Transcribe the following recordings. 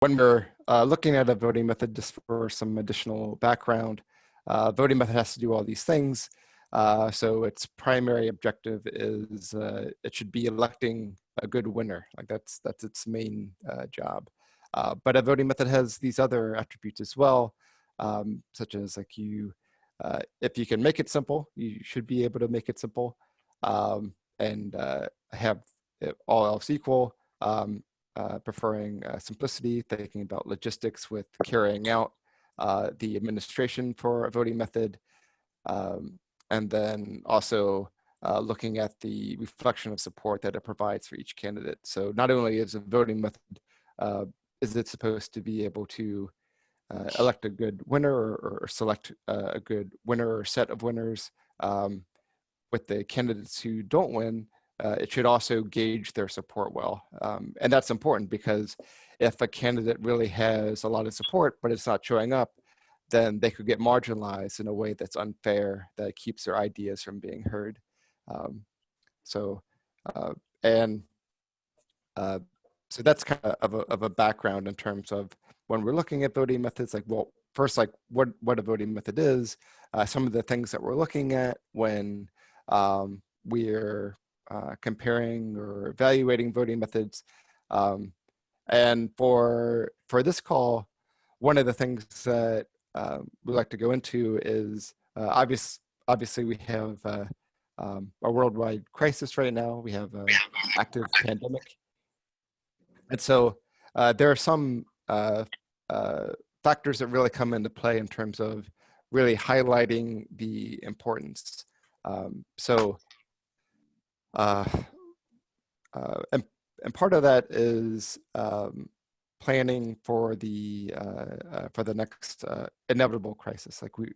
when we're uh, looking at a voting method, just for some additional background, uh, voting method has to do all these things. Uh, so its primary objective is uh, it should be electing a good winner. Like that's that's its main uh, job. Uh, but a voting method has these other attributes as well, um, such as like you, if you can make it simple, you should be able to make it simple, um, and have all else equal. Um, uh, preferring uh, simplicity, thinking about logistics with carrying out uh, the administration for a voting method, um, and then also uh, looking at the reflection of support that it provides for each candidate. So not only is a voting method, uh, is it supposed to be able to elect a good winner or, or select a good winner or set of winners um, with the candidates who don't win, uh, it should also gauge their support well. Um, and that's important because if a candidate really has a lot of support, but it's not showing up, then they could get marginalized in a way that's unfair, that keeps their ideas from being heard. Um, so, uh, and uh, so that's kind of a, of a background in terms of when we're looking at voting methods, like, well, first, like what, what a voting method is, uh, some of the things that we're looking at when um, we're uh, comparing or evaluating voting methods. Um, and for, for this call, one of the things that uh, we like to go into is uh, obvious, obviously we have uh, um, a worldwide crisis right now. We have an active pandemic. And so uh, there are some uh, factors that really come into play in terms of really highlighting the importance. Um, so uh, uh, and, and part of that is um, planning for the uh, uh for the next inevitable crisis. Like we,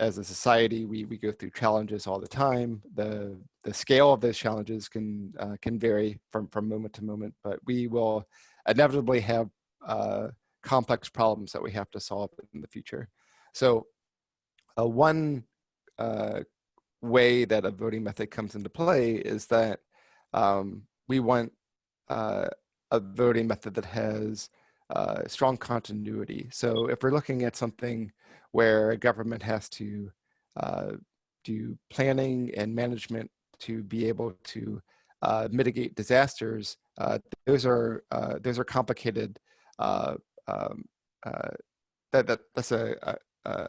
as a society, we we go through challenges all the time. The the scale of those challenges can can vary from from moment to moment, but we will inevitably have complex problems that we have to solve in the future. So, one way that a voting method comes into play is that um, we want uh, a voting method that has uh, strong continuity. So if we're looking at something where a government has to uh, do planning and management to be able to uh, mitigate disasters, uh, those are uh, those are complicated. Um, that, that that's a, a, a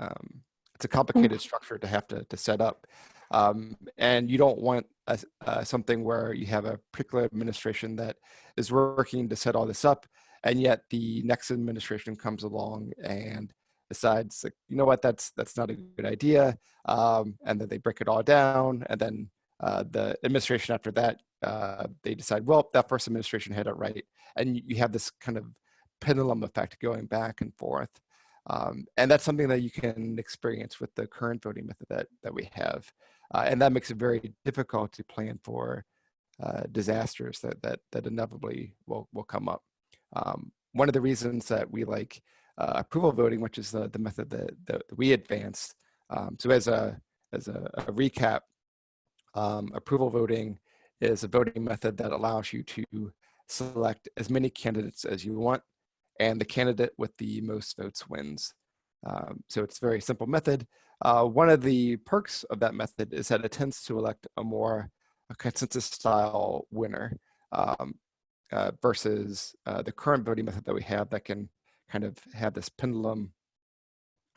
um, it's a mm. complicated structure to have to, to set up. Um, and you don't want a, uh, something where you have a particular administration that is working to set all this up, and yet the next administration comes along and decides, like, you know what, that's that's not a good idea, um, and then they break it all down, and then uh, the administration after that, uh, they decide, well, that first administration had it right, and you have this kind of pendulum effect going back and forth. Um, and that's something that you can experience with the current voting method that, that we have. Uh, and that makes it very difficult to plan for uh, disasters that, that, that inevitably will, will come up. Um, one of the reasons that we like uh, approval voting, which is the, the method that, that we advanced. Um, so as a, as a, a recap, um, approval voting is a voting method that allows you to select as many candidates as you want and the candidate with the most votes wins. Um, so it's a very simple method. Uh, one of the perks of that method is that it tends to elect a more a consensus style winner um, uh, versus uh, the current voting method that we have that can kind of have this pendulum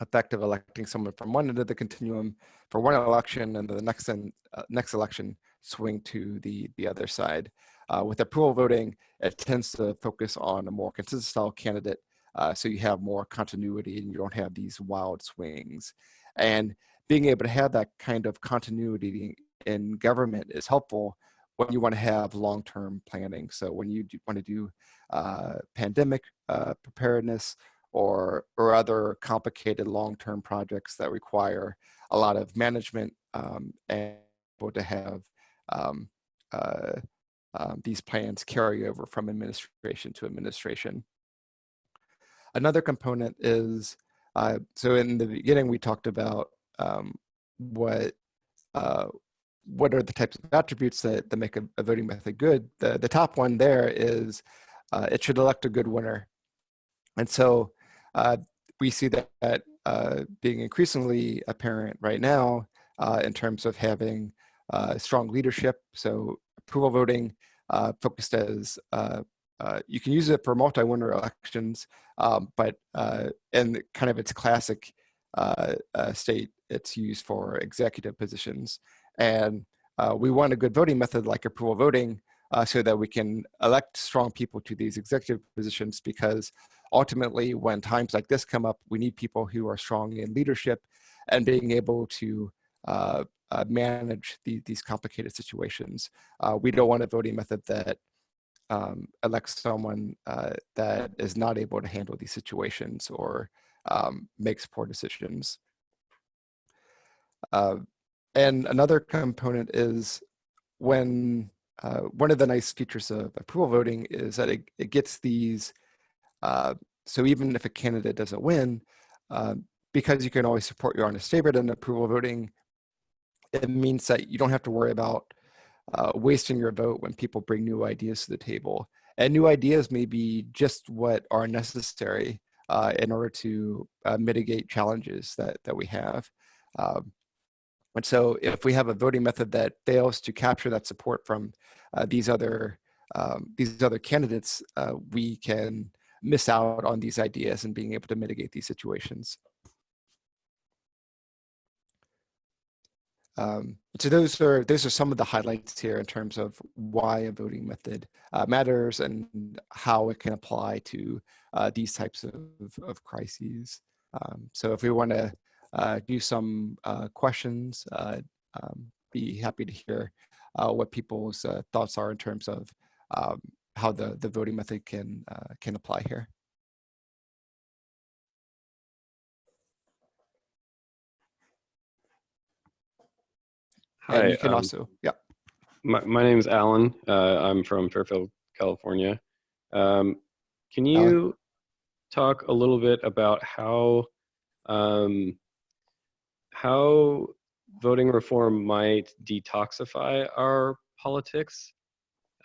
effect of electing someone from one end of the continuum for one election and the next, in, uh, next election swing to the, the other side. Uh, with approval voting, it tends to focus on a more consensus style candidate, uh, so you have more continuity and you don't have these wild swings. And being able to have that kind of continuity in government is helpful when you want to have long-term planning. So when you want to do uh, pandemic uh, preparedness or, or other complicated long-term projects that require a lot of management um, and to have um, uh, um, these plans carry over from administration to administration. Another component is, uh, so in the beginning we talked about um, what uh, what are the types of attributes that, that make a, a, voting method good. The, the top one there is uh, it should elect a good winner. And so uh, we see that, uh, being increasingly apparent right now uh, in terms of having uh, strong leadership. So approval voting uh, focused as uh, uh, you can use it for multi-winner elections, um, but in kind of its classic state, it's used for executive positions. And we want a good voting method like approval voting uh, so that we can elect strong people to these executive positions because ultimately when times like this come up, we need people who are strong in leadership and being able to uh, uh, manage the, these complicated situations. Uh, we don't want a voting method that um, elects someone uh, that is not able to handle these situations or um, makes poor decisions. Uh, and another component is when uh, one of the nice features of approval voting is that it, it gets these, uh, so even if a candidate doesn't win, because you can always support your honest favorite in approval voting, it means that you don't have to worry about uh, wasting your vote when people bring new ideas to the table. And new ideas may be just what are necessary uh, in order to uh, mitigate challenges that, that we have. Um, and so if we have a voting method that fails to capture that support from uh, these other um, these other candidates, uh, we can miss out on these ideas and being able to mitigate these situations. Um, so those are those are some of the highlights here in terms of why a voting method uh, matters and how it can apply to uh, these types of, of crises. Um, so if we want to uh, do some uh, questions. Uh, um, be happy to hear what people's thoughts are in terms of um, how the, the voting method can, can apply here. Hi. And you can um, also, yeah. My, my name is Alan. Uh, I'm from Fairfield, California. Um, can you Alan? talk a little bit about how um, how voting reform might detoxify our politics.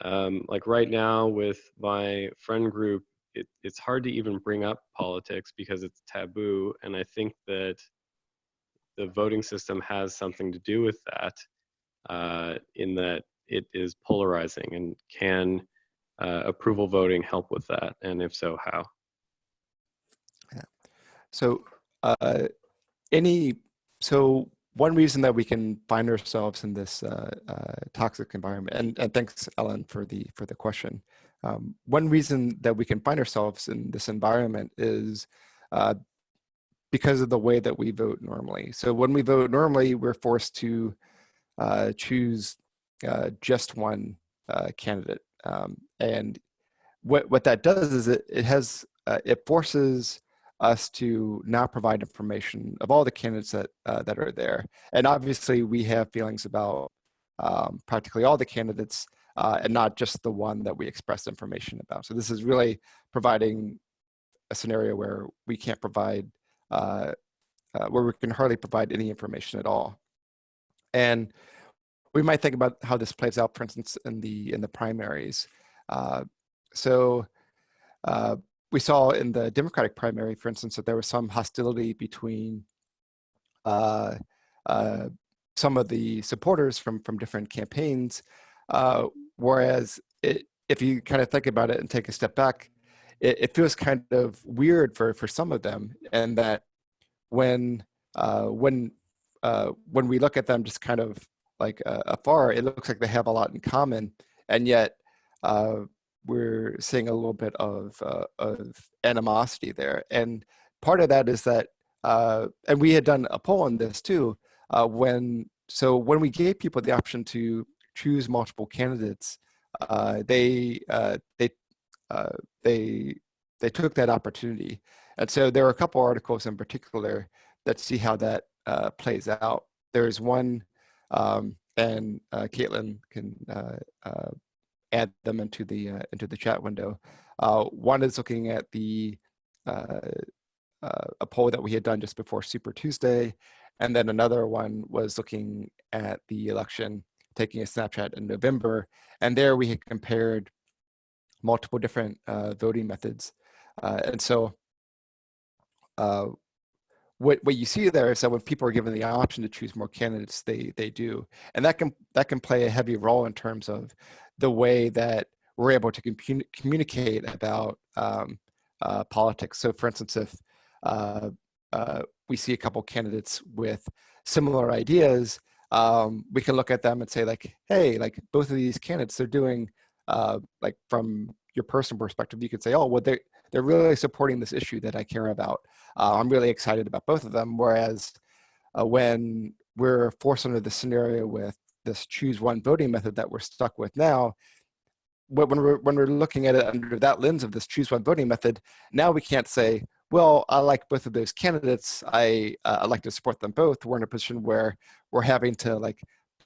Um, like right now with my friend group, it, it's hard to even bring up politics because it's taboo. And I think that the voting system has something to do with that uh, in that it is polarizing and can uh, approval voting help with that? And if so, how? Yeah. So uh, any so one reason that we can find ourselves in this uh, uh, toxic environment, and, and thanks, Ellen, for the for the question. Um, one reason that we can find ourselves in this environment is uh, because of the way that we vote normally. So when we vote normally, we're forced to uh, choose uh, just one uh, candidate, um, and what what that does is it it has it forces us to now provide information of all the candidates that uh, that are there. And obviously, we have feelings about um, practically all the candidates, uh, and not just the one that we express information about. So this is really providing a scenario where we can't provide, uh, uh where we can hardly provide any information at all. And we might think about how this plays out, for instance, in the in the primaries. Uh, so uh, we saw in the Democratic primary, for instance, that there was some hostility between uh, uh, some of the supporters from from different campaigns, uh, whereas it, if you kind of think about it and take a step back, it, it, feels kind of weird for for some of them, and that when uh, when uh, when we look at them just kind of like uh, afar, it looks like they have a lot in common, and yet we're seeing a little bit of, uh, of animosity there. And part of that is that, uh, and we had done a poll on this too, uh, when, so when we gave people the option to choose multiple candidates, uh, they, uh, they, uh, they, they took that opportunity. And so there are a couple articles in particular that see how that plays out. There's one, um, and Caitlin can add them into the uh, into the chat window. Uh, one is looking at the uh, uh, a poll that we had done just before Super Tuesday, and then another one was looking at the election, taking a snapshot in November, and there we had compared multiple different uh, voting methods. Uh, and so uh, what, what you see there is that when people are given the option to choose more candidates, they, they do. And that can, that can play a heavy role in terms of the way that we're able to communicate about um, uh, politics. So for instance, if uh, uh, we see a couple candidates with similar ideas, um, we can look at them and say like, hey, like both of these candidates, they're doing uh, like from your personal perspective, you could say, oh, well, they're, they're really supporting this issue that I care about. Uh, I'm really excited about both of them. Whereas uh, when we're forced under the scenario with this choose one voting method that we're stuck with now, when we're, when we're looking at it under that lens of this choose one voting method, now we can't say, well, I like both of those candidates. I uh, like to support them both. We're in a position where we're having to like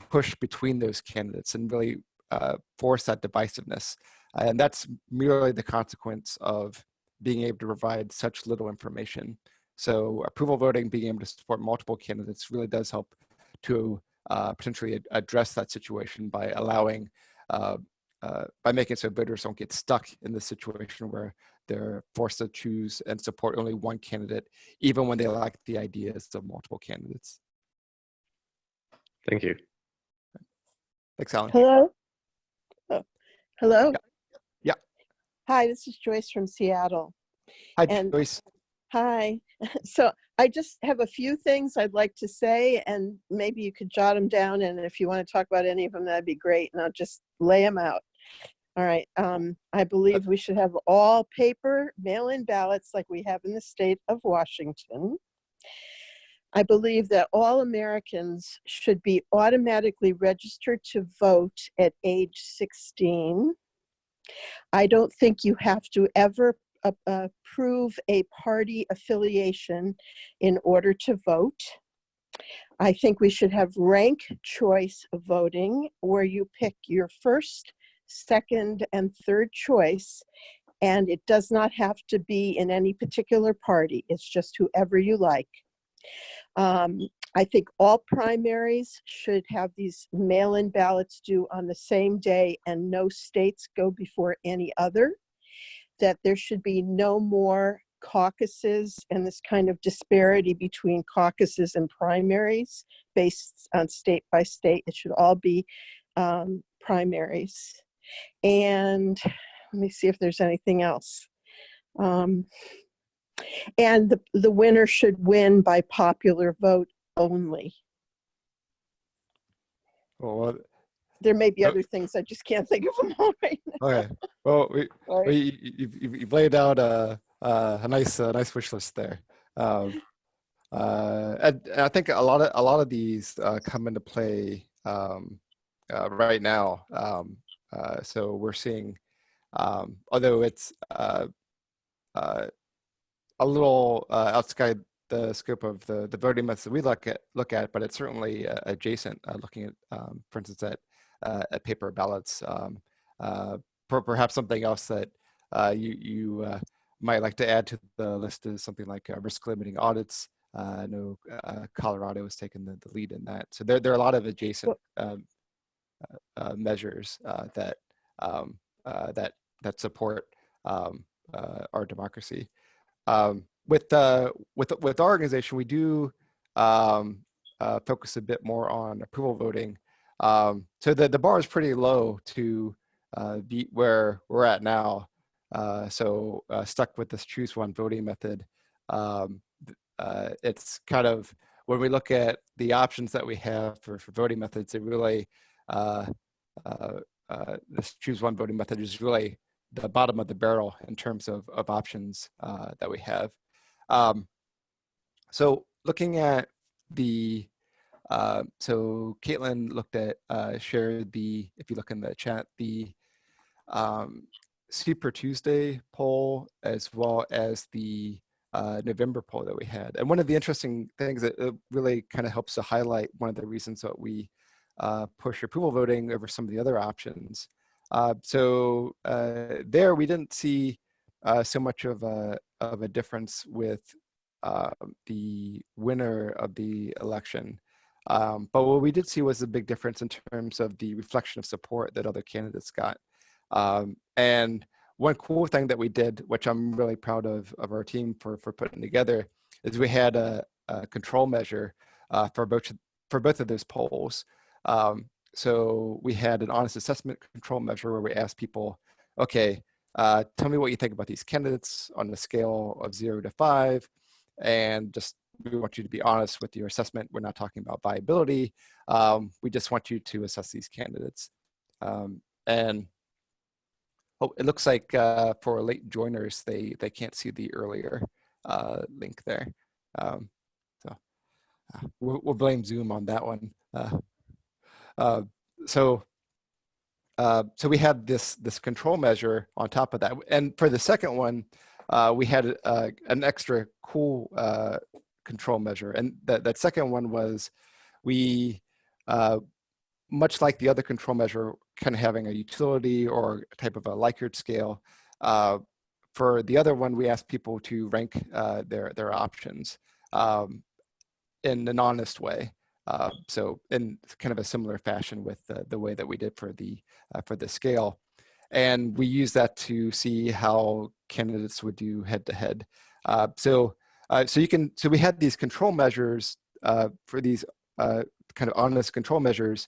push between those candidates and really uh, force that divisiveness. And that's merely the consequence of being able to provide such little information. So approval voting, being able to support multiple candidates really does help to uh, potentially address that situation by allowing, uh, uh, by making so voters don't get stuck in the situation where they're forced to choose and support only one candidate, even when they like the ideas of multiple candidates. Thank you. Thanks, Alan. Hello? Hello? Yeah. yeah. Hi, this is Joyce from Seattle. Hi, and, Joyce. Hi. So I just have a few things I'd like to say, and maybe you could jot them down. And if you want to talk about any of them, that'd be great. And I'll just lay them out. All right. Um, I believe we should have all paper mail-in ballots like we have in the state of Washington. I believe that all Americans should be automatically registered to vote at age 16. I don't think you have to ever prove a party affiliation in order to vote. I think we should have rank choice voting where you pick your first second, and third choice. And it does not have to be in any particular party. It's just whoever you like. Um, I think all primaries should have these mail-in ballots due on the same day and no states go before any other. That there should be no more caucuses and this kind of disparity between caucuses and primaries based on state by state. It should all be um, primaries. And let me see if there's anything else. Um, and the, the winner should win by popular vote only. Well, there may be other things I just can't think of them all right now. Okay. Well, we, we you've, you've, laid out a, a nice a nice wish list there. Um, uh, and, and, I think a lot of a lot of these uh, come into play um, uh, right now. Um, uh, so we're seeing, um, although it's uh, uh, a little uh, outside the scope of the, the voting methods that we look at, look at, but it's certainly uh, adjacent, uh, looking at, um, for instance, at, at paper ballots. Um, per perhaps something else that you, you might like to add to the list is something like risk limiting audits. I know Colorado has taken the, the lead in that. So there, there are a lot of adjacent um, uh, measures uh, that um, uh, that that support um, our democracy. Um, with the with with our organization, we do um, focus a bit more on approval voting. Um, so the the bar is pretty low to be where we're at now. Uh, so uh, stuck with this choose one voting method. Um, uh, it's kind of when we look at the options that we have for, for voting methods, it really uh, uh, uh, this choose one voting method is really the bottom of the barrel in terms of, of options uh, that we have. Um, so looking at the, uh, so Caitlin looked at, uh, shared the, if you look in the chat, the um, Super Tuesday poll as well as the uh, November poll that we had. And one of the interesting things that really kind of helps to highlight one of the reasons that we uh, push approval voting over some of the other options. Uh, so uh, there we didn't see uh, so much of a, of a difference with uh, the winner of the election. Um, but what we did see was a big difference in terms of the reflection of support that other candidates got. Um, and one cool thing that we did, which I'm really proud of of our team for for putting together, is we had a, a control measure uh, for both for both of those polls. Um, so we had an honest assessment control measure where we asked people, okay, uh, tell me what you think about these candidates on a scale of zero to five, and just we want you to be honest with your assessment. We're not talking about viability. Um, we just want you to assess these candidates. Um, and oh, it looks like uh, for late joiners, they, they can't see the earlier uh, link there. Um, so uh, we'll, we'll, blame Zoom on that one. Uh, uh, so uh, so we had this this control measure on top of that. And for the second one, we had an extra cool control measure. And that, that second one was we, uh, much like the other control measure, kind of having a utility or type of a Likert scale. Uh, for the other one, we asked people to rank uh, their, their options um, in an honest way. Uh, so in kind of a similar fashion with the, the way that we did for the, uh, for the scale. And we use that to see how candidates would do head to head. Uh, so uh, so you can, so we had these control measures uh, for these kind of honest control measures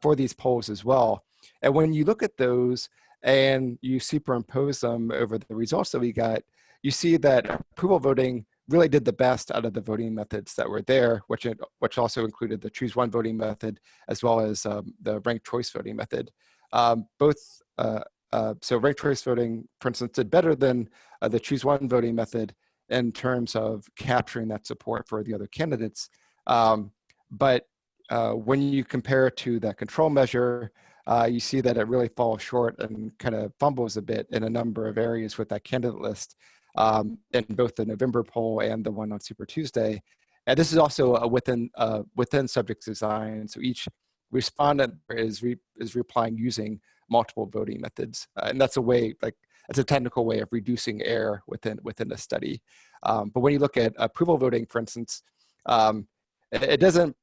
for these polls as well. And when you look at those and you superimpose them over the results that we got, you see that approval voting really did the best out of the voting methods that were there, which, which also included the choose one voting method, as well as um, the ranked choice voting method. Um, both, uh, uh, so ranked choice voting, for instance, did better than uh, the choose one voting method, in terms of capturing that support for the other candidates. Um, but uh, when you compare it to that control measure, uh, you see that it really falls short and kind of fumbles a bit in a number of areas with that candidate list um, in both the November poll and the one on Super Tuesday. And this is also a within uh, within subject design. So each respondent is re is replying using multiple voting methods, uh, and that's a way like it's a technical way of reducing error within within the study. Um, but when you look at approval voting, for instance, um, it, it, doesn't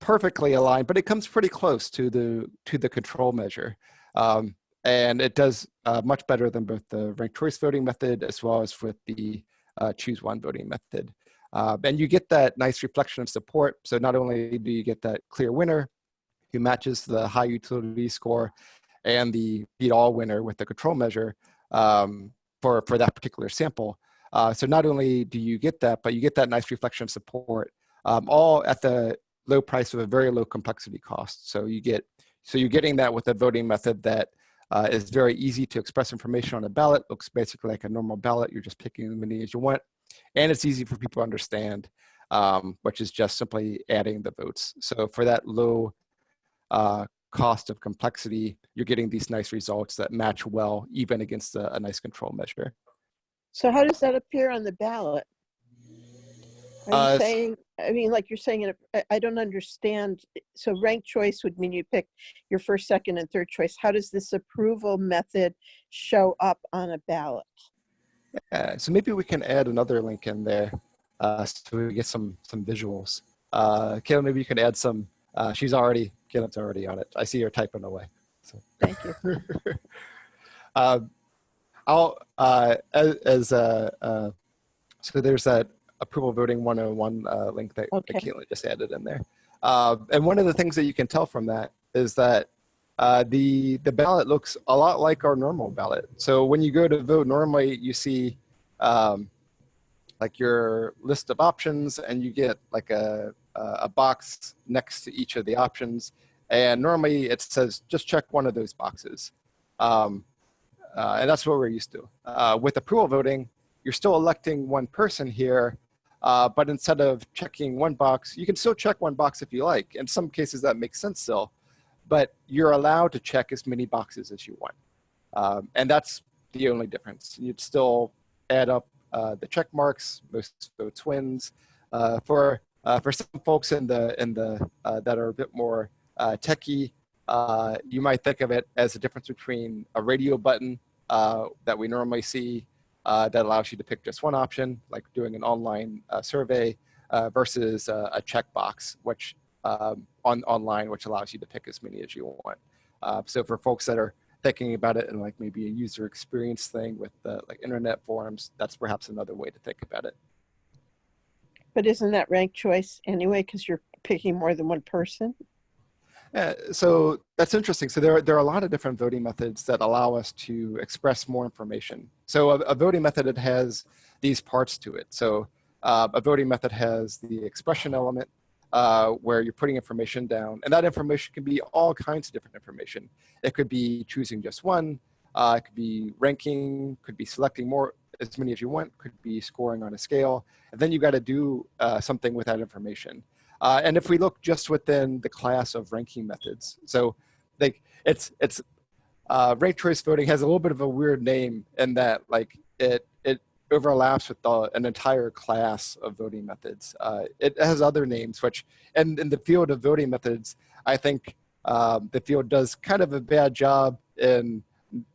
perfectly align, but it comes pretty close to the to the control measure. Um, and it does uh, much better than both the ranked choice voting method as well as with the uh, choose one voting method. Uh, and you get that nice reflection of support. So not only do you get that clear winner who matches the high utility score and the beat all winner with the control measure, um, for, for that particular sample. Uh, so not only do you get that, but you get that nice reflection of support, um, all at the low price of a very low complexity cost. So you get, so you're getting that with a voting method that uh, is very easy to express information on a ballot, looks basically like a normal ballot. You're just picking as many as you want. And it's easy for people to understand, um, which is just simply adding the votes. So for that low uh, cost of complexity, you're getting these nice results that match well, even against a, a nice control measure. So how does that appear on the ballot? Are you uh, saying, I mean, like you're saying, I don't understand. So ranked choice would mean you pick your first, second, and third choice. How does this approval method show up on a ballot? Yeah, so maybe we can add another link in there uh, so we get some some visuals. Uh, Kayla, maybe you can add some. Uh, she's already Caleb's already on it. I see her typing away. So. Thank you. uh, I'll, uh, as, as uh, uh, so there's that approval voting 101 uh, link that, okay. that Caitlin just added in there. Uh, and one of the things that you can tell from that is that uh, the, the ballot looks a lot like our normal ballot. So when you go to vote, normally you see um, like your list of options and you get like a, a box next to each of the options. And normally it says, just check one of those boxes. Um, uh, and that's what we're used to. Uh, with approval voting, you're still electing one person here, uh, but instead of checking one box, you can still check one box if you like. In some cases that makes sense still, but you're allowed to check as many boxes as you want. Um, and that's the only difference. You'd still add up uh, the check marks, most votes wins. Uh, for uh, for some folks in the in the uh, that are a bit more uh, techie, you might think of it as a difference between a radio button that we normally see uh, that allows you to pick just one option, like doing an online survey, versus a checkbox, which um, on online, which allows you to pick as many as you want. so for folks that are thinking about it and like maybe a user experience thing with the like internet forums, that's perhaps another way to think about it. But isn't that ranked choice anyway, because you're picking more than one person? Yeah, so that's interesting. So there are, there are a lot of different voting methods that allow us to express more information. So a, a voting method it has these parts to it. So uh, a voting method has the expression element uh, where you're putting information down, and that information can be all kinds of different information. It could be choosing just one, uh, it could be ranking, could be selecting more, as many as you want, could be scoring on a scale, and then you got to do uh, something with that information. Uh, and if we look just within the class of ranking methods, so like it's it's uh, ranked choice voting has a little bit of a weird name in that like it it overlaps with the, an entire class of voting methods. Uh, it has other names, which and in the field of voting methods, I think um, the field does kind of a bad job in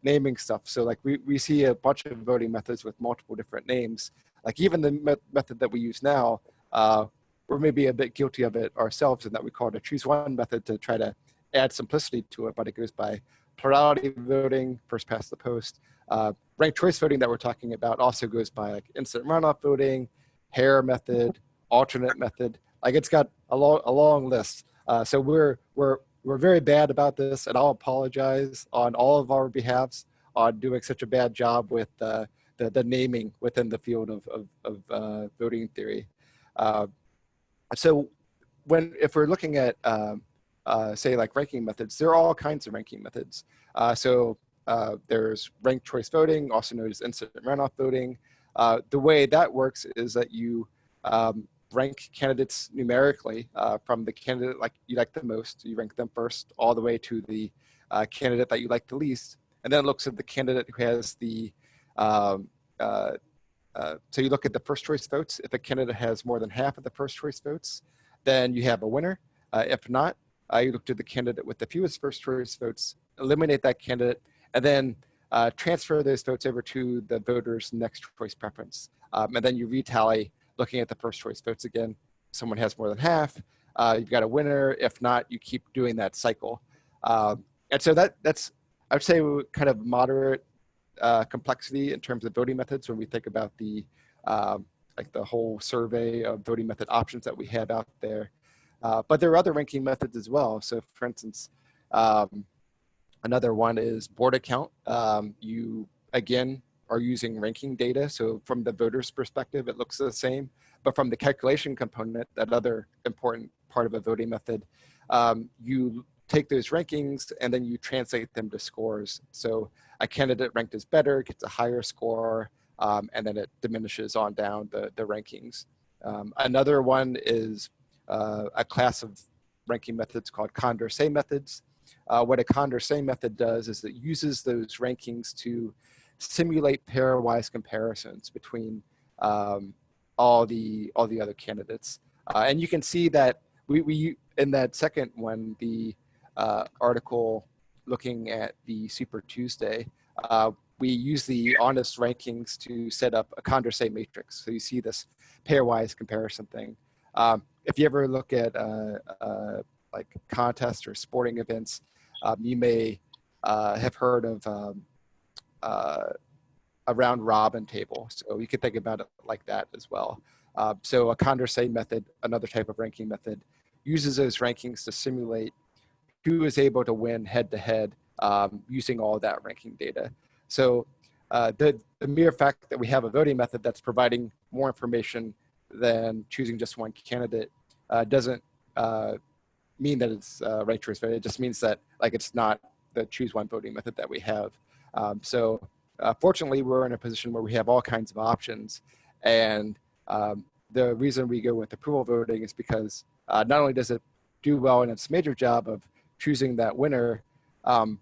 naming stuff. So like we, we see a bunch of voting methods with multiple different names. Like even the me method that we use now, uh, we're maybe a bit guilty of it ourselves in that we call it a choose one method to try to add simplicity to it, but it goes by plurality voting, first past the post. Uh, ranked choice voting that we're talking about also goes by like instant runoff voting, Hare method, alternate method. Like it's got a long, a long list. Uh, so we're, we're, we're very bad about this and I'll apologize on all of our behalves on doing such a bad job with uh, the, the naming within the field of, of, of uh, voting theory. So when if we're looking at um, uh, say like ranking methods, there are all kinds of ranking methods. Uh, so uh, there's ranked choice voting, also known as instant runoff voting. Uh, the way that works is that you um, rank candidates numerically uh, from the candidate like you like the most. You rank them first all the way to the uh, candidate that you like the least. And then it looks at the candidate who has the um, uh, so you look at the first choice votes. If a candidate has more than half of the first choice votes, then you have a winner. Uh, if not, uh, you look to the candidate with the fewest first choice votes, eliminate that candidate, and then uh, transfer those votes over to the voter's next choice preference. Um, and then you retally looking at the first choice votes again. Someone has more than half, uh, you've got a winner. If not, you keep doing that cycle. Um, and so that that's, I would say kind of moderate uh, complexity in terms of voting methods when we think about the um, like the whole survey of voting method options that we have out there. Uh, but there are other ranking methods as well. So for instance, um, another one is Borda count. Um, you, again, are using ranking data. So from the voter's perspective, it looks the same. But from the calculation component, that other important part of a voting method, um, you take those rankings and then you translate them to scores. So a candidate ranked as better gets a higher score, um, and then it diminishes on down the, the rankings. Um, another one is uh, a class of ranking methods called Condorcet methods. Uh, what a Condorcet method does is it uses those rankings to simulate pairwise comparisons between um, all the all the other candidates. Uh, and you can see that we, we in that second one, the uh, article looking at the Super Tuesday, uh, we use the honest rankings to set up a Condorcet matrix. So you see this pairwise comparison thing. Um, if you ever look at uh, uh, like contests or sporting events, um, you may uh, have heard of um, uh, a round robin table. So you could think about it like that as well. Uh, so a Condorcet method, another type of ranking method, uses those rankings to simulate who is able to win head to head using all that ranking data. So uh, the, the mere fact that we have a voting method that's providing more information than choosing just one candidate uh, doesn't uh, mean that it's uh, right choice voting. It just means that like it's not the choose one voting method that we have. Um, so uh, fortunately, we're in a position where we have all kinds of options. And um, the reason we go with approval voting is because uh, not only does it do well in its major job of choosing that winner. Um,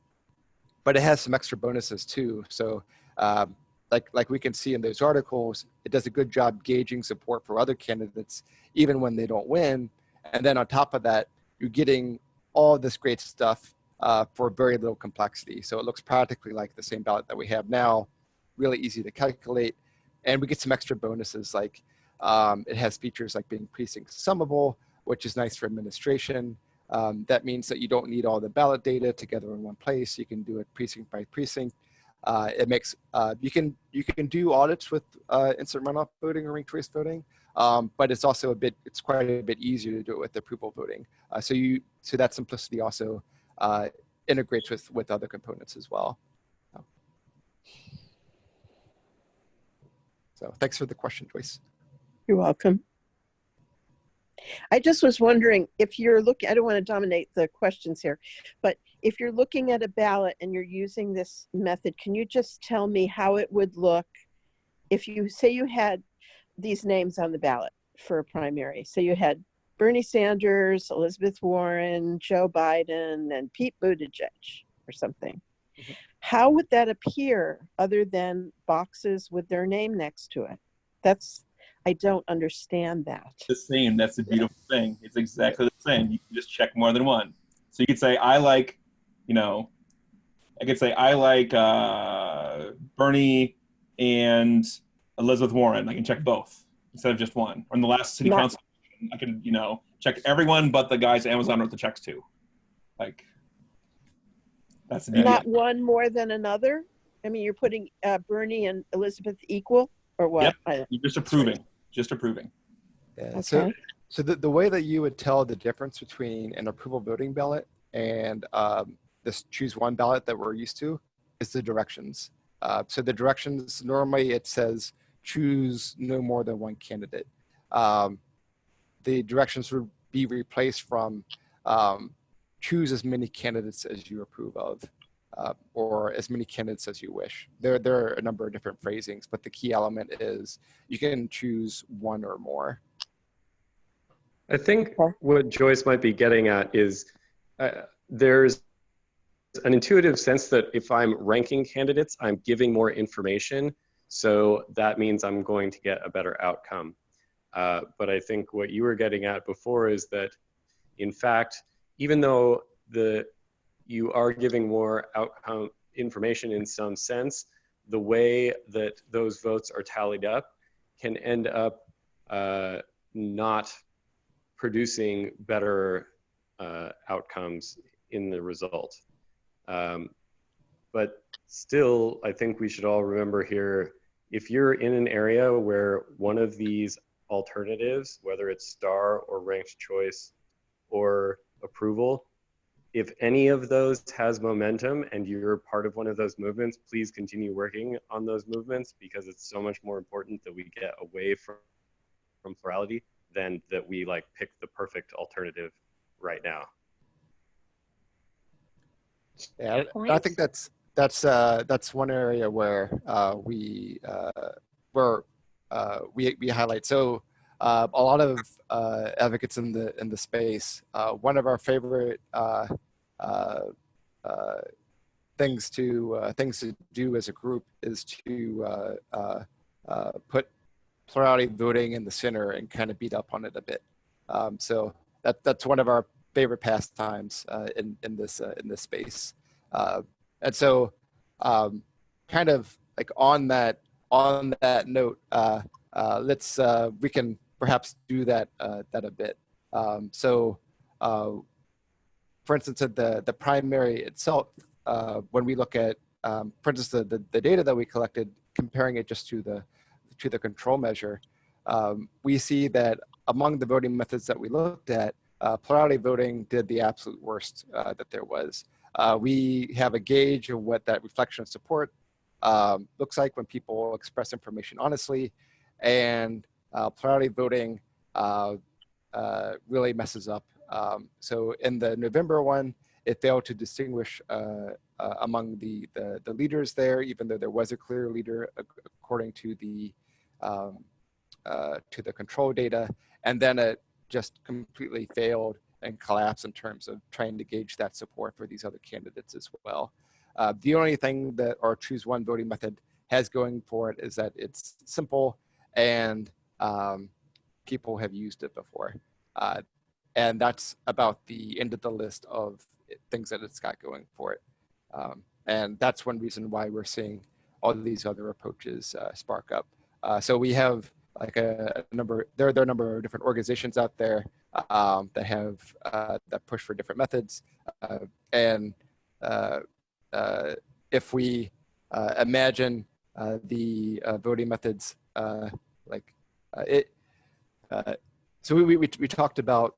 but it has some extra bonuses too. So um, like, like we can see in those articles, it does a good job gauging support for other candidates, even when they don't win. And then on top of that, you're getting all this great stuff uh, for very little complexity. So it looks practically like the same ballot that we have now, really easy to calculate. And we get some extra bonuses like um, it has features like being precinct summable, which is nice for administration. Um, that means that you don't need all the ballot data together in one place. You can do it precinct by precinct. Uh, it makes uh, you can you can do audits with uh, instant runoff voting or ranked choice voting, um, but it's also a bit it's quite a bit easier to do it with approval voting. Uh, so you so that simplicity also uh, integrates with with other components as well. So thanks for the question, Joyce. You're welcome. I just was wondering if you're looking, I don't want to dominate the questions here, but if you're looking at a ballot and you're using this method, can you just tell me how it would look if you say you had these names on the ballot for a primary? So you had Bernie Sanders, Elizabeth Warren, Joe Biden, and Pete Buttigieg or something. Mhm. How would that appear other than boxes with their name next to it? That's, I don't understand that. the same. That's the beautiful thing. It's exactly the same. You can just check more than one. So you could say, I like, you know, I could say, I like uh, Bernie and Elizabeth Warren. I can check both instead of just one. Or in the last city Not- council, I can, you know, check everyone but the guys Amazon wrote the checks to. Like, that's the. Not one more than another? I mean, you're putting uh, Bernie and Elizabeth equal or what? Yep. You're just approving. Just approving. Yeah. So So the, the way that you would tell the difference between an approval voting ballot and um, this choose one ballot that we're used to is the directions. Uh, so the directions, normally it says choose no more than one candidate. Um, the directions would be replaced from um, choose as many candidates as you approve of uh, or as many candidates as you wish. There, there are a number of different phrasings, but the key element is you can choose one or more. I think what Joyce might be getting at is uh, there's an intuitive sense that if I'm ranking candidates, I'm giving more information. So that means I'm going to get a better outcome. Uh, but I think what you were getting at before is that, in fact, even though the you are giving more outcome information in some sense, the way that those votes are tallied up can end up uh, not producing better uh, outcomes in the result. Um, but still, I think we should all remember here, if you're in an area where one of these alternatives, whether it's star or ranked choice or approval, if any of those has momentum and you're part of one of those movements, please continue working on those movements because it's so much more important that we get away from, from plurality than that we like pick the perfect alternative right now. Yeah, I- I think that's that's uh, that's one area where uh, we uh, where uh, we we highlight. So uh, a lot of uh, advocates in the in the space. Uh, one of our favorite uh, uh, things to things to do as a group is to put plurality voting in the center and kind of beat up on it a bit. Um, so that that's one of our favorite pastimes in in this in this space. And so, um, kind of like on that on that note, uh, uh, let's uh, we can perhaps do that uh, that a bit. Um, so, uh, for instance, at the the primary itself, uh, when we look at, um, for instance, the, the the data that we collected, comparing it just to the to the control measure, um, we see that among the voting methods that we looked at, uh, plurality voting did the absolute worst uh, that there was. Uh, we have a gauge of what that reflection of support um, looks like when people express information honestly, and uh, plurality voting uh, uh, really messes up. Um, so in the November one, it failed to distinguish uh, among the, the the leaders there, even though there was a clear leader according to the um, to the control data, and then it just completely failed and collapsed in terms of trying to gauge that support for these other candidates as well. Uh, the only thing that our choose one voting method has going for it is that it's simple and um, people have used it before. Uh, and that's about the end of the list of things that it's got going for it. Um, and that's one reason why we're seeing all these other approaches uh, spark up. Uh, so we have like a, a number, there, there are a number of different organizations out there um, that have uh, that push for different methods. Uh, and uh, if we imagine the voting methods like it, uh, so we, we, we talked about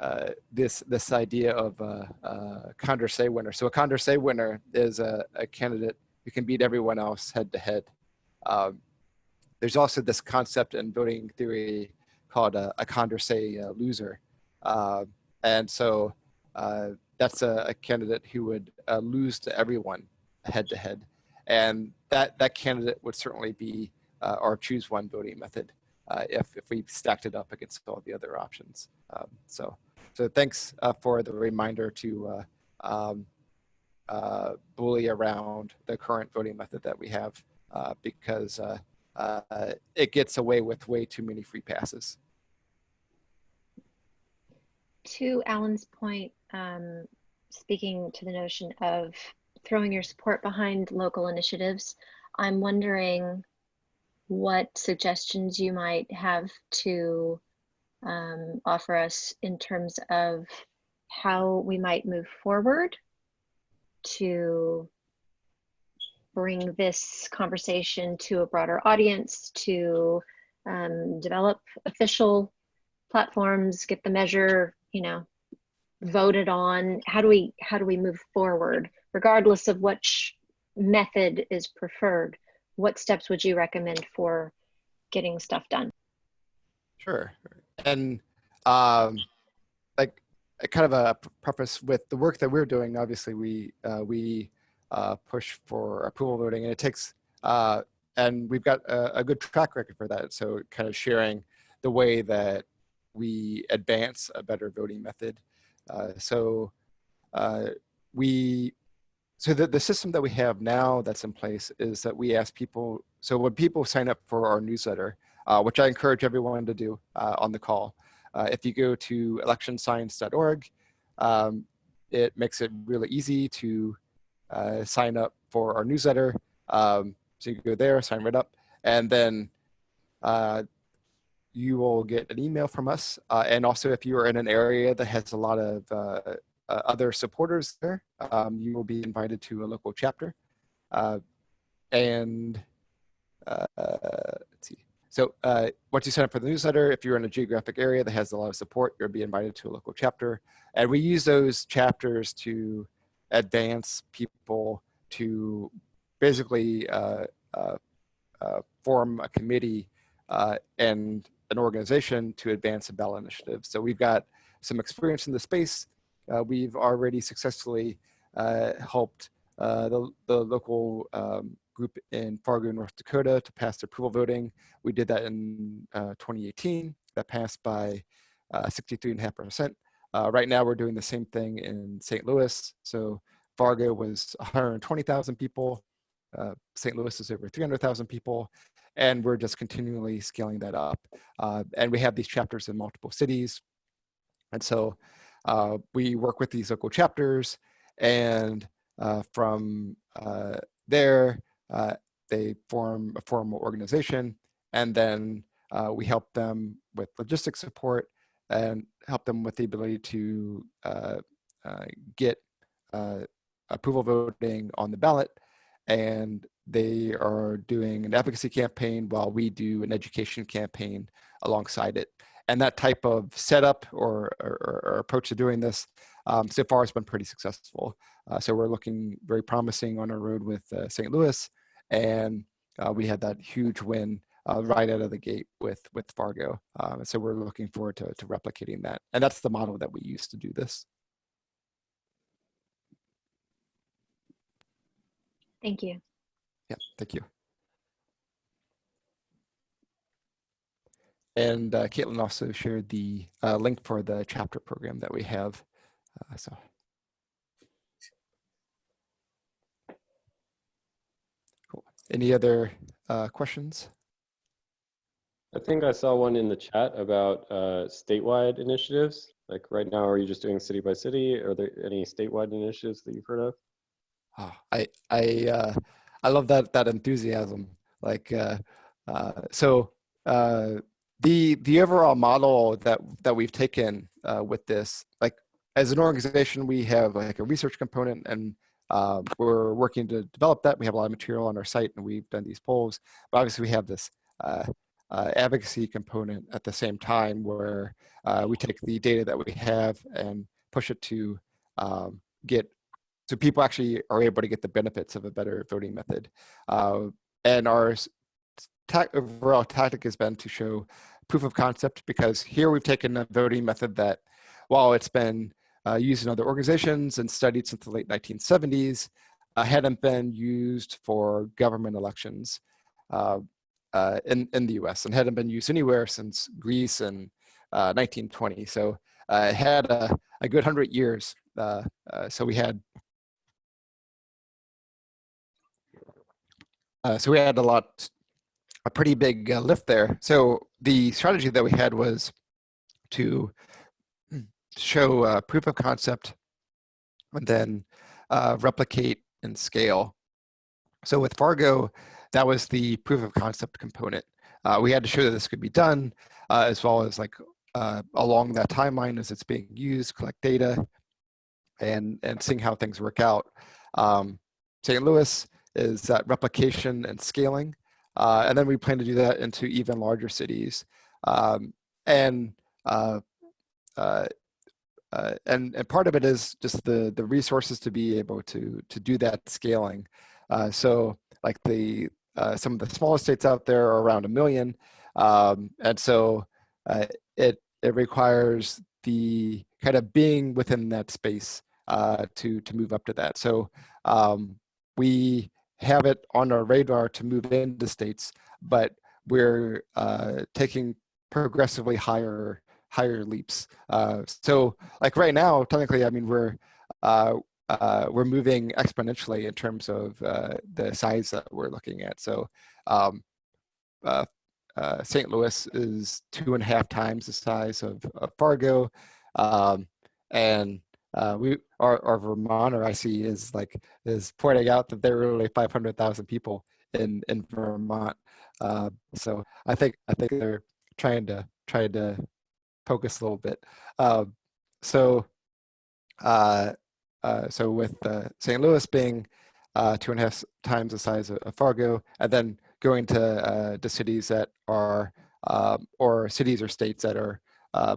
uh, this this idea of uh, uh, Condorcet winner. So a Condorcet winner is a, a candidate who can beat everyone else head to head. Um, there's also this concept in voting theory called a, a Condorcet uh, loser. Uh, and so uh, that's a, a, candidate who would uh, lose to everyone head to head. And that, that candidate would certainly be uh, our choose one voting method uh, if, if we stacked it up against all the other options. Um, so, so thanks for the reminder to um, bully around the current voting method that we have because uh, it gets away with way too many free passes. To Alan's point, um, speaking to the notion of throwing your support behind local initiatives, I'm wondering what suggestions you might have to um, offer us in terms of how we might move forward to bring this conversation to a broader audience, to um, develop official platforms, get the measure, you know, voted on. How do we how do we move forward, regardless of which method is preferred? What steps would you recommend for getting stuff done? Sure, and um, like kind of a preface with the work that we're doing. Obviously, we uh, we uh, push for approval voting, and it takes uh, and we've got a, a, good track record for that. So kind of sharing the way that we advance a better voting method. Uh, so uh, we so the, the system that we have now that's in place is that we ask people, so when people sign up for our newsletter, uh, which I encourage everyone to do uh, on the call, uh, if you go to electionscience.org, um, it makes it really easy to uh, sign up for our newsletter. Um, so you go there, sign right up, and then uh, you will get an email from us. Uh, and also if you are in an area that has a lot of uh, uh, other supporters there, um, you will be invited to a local chapter. Uh, and let's see. So once you sign up for the newsletter, if you're in a geographic area that has a lot of support, you'll be invited to a local chapter. And we use those chapters to advance people to basically uh, uh, uh, form a committee uh, and an organization to advance a ballot initiative. So we've got some experience in the space. Uh, we've already successfully uh, helped the, the local um, group in Fargo, North Dakota to pass approval voting. We did that in 2018. That passed by 63.5%. Uh, right now, we're doing the same thing in St. Louis. So Fargo was 120,000 people. Uh, St. Louis is over 300,000 people. And we're just continually scaling that up. Uh, and we have these chapters in multiple cities. And so uh, we work with these local chapters. And uh, from uh, there, uh, they form a formal organization. And then we help them with logistics support and help them with the ability to get approval voting on the ballot. And they are doing an advocacy campaign while we do an education campaign alongside it. And that type of setup or, or, or approach to doing this um, so far has been pretty successful. Uh, so we're looking very promising on our road with uh, St. Louis. And uh, we had that huge win uh, right out of the gate with with Fargo. Um, so we're looking forward to, to replicating that. And that's the model that we use to do this. Thank you. Yeah, thank you. And uh, Caitlin also shared the uh, link for the chapter program that we have. Uh, so. Cool. Any other uh, questions? I think I saw one in the chat about uh, statewide initiatives. Like right now, are you just doing city by city? Are there any statewide initiatives that you've heard of? Oh, I I uh, I love that that enthusiasm. Like uh, uh, so, uh, the the overall model that that we've taken uh, with this, like as an organization, we have like a research component, and uh, we're working to develop that. We have a lot of material on our site, and we've done these polls. But obviously, we have this uh, uh, advocacy component at the same time, where uh, we take the data that we have and push it to um, get so people actually are able to get the benefits of a better voting method. Uh, and our overall tactic has been to show proof of concept because here we've taken a voting method that while it's been uh, used in other organizations and studied since the late 1970s, uh, hadn't been used for government elections uh, uh in, in the US and hadn't been used anywhere since Greece in 1920. Uh, so uh, it had a, a good 100 years. so we had so we had a lot a pretty big uh, lift there. So the strategy that we had was to show uh, proof of concept and then uh, replicate and scale. So with Fargo, that was the proof of concept component. Uh, we had to show that this could be done uh, as well as like uh, along that timeline as it's being used, collect data and, and seeing how things work out. Um, St. Louis is that replication and scaling. Uh, and then we plan to do that into even larger cities. Um, and, uh, uh, uh, and and part of it is just the the resources to be able to to do that scaling. Uh, so like the uh, some of the smallest states out there are around a million, um, and so it it requires the kind of being within that space to to move up to that. So um, we have it on our radar to move into states, but we're uh, taking progressively higher higher leaps. Uh, so like right now, technically, I mean, we're uh, uh, we're moving exponentially in terms of uh, the size that we're looking at. So um, uh, St. Louis is two and a half times the size of, of Fargo. Um, and uh, we our, our Vermonter I see is like is pointing out that there are really 500,000 people in in Vermont. Uh, so I think I think they're trying to trying to poke us a little bit. Um, so uh, uh, so with uh, St. Louis being uh, two and a half times the size of, of Fargo, and then going to the cities that are um, or cities or states that are